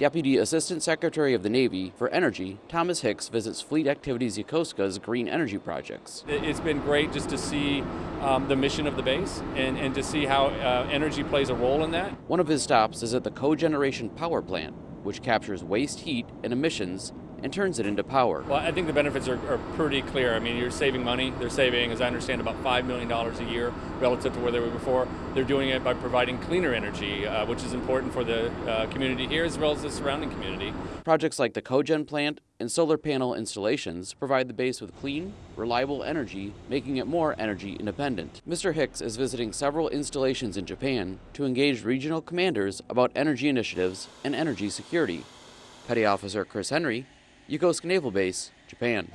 Deputy Assistant Secretary of the Navy for Energy, Thomas Hicks, visits Fleet Activities Yokosuka's green energy projects. It's been great just to see um, the mission of the base and, and to see how uh, energy plays a role in that. One of his stops is at the cogeneration power plant, which captures waste heat and emissions and turns it into power. Well, I think the benefits are, are, pretty clear. I mean, you're saving money. They're saving, as I understand, about $5 million a year relative to where they were before. They're doing it by providing cleaner energy, uh, which is important for the uh, community here as well as the surrounding community. Projects like the cogen plant and solar panel installations provide the base with clean, reliable energy, making it more energy independent. Mr. Hicks is visiting several installations in Japan to engage regional commanders about energy initiatives and energy security. Petty Officer Chris Henry, Yokosuka Naval Base, Japan.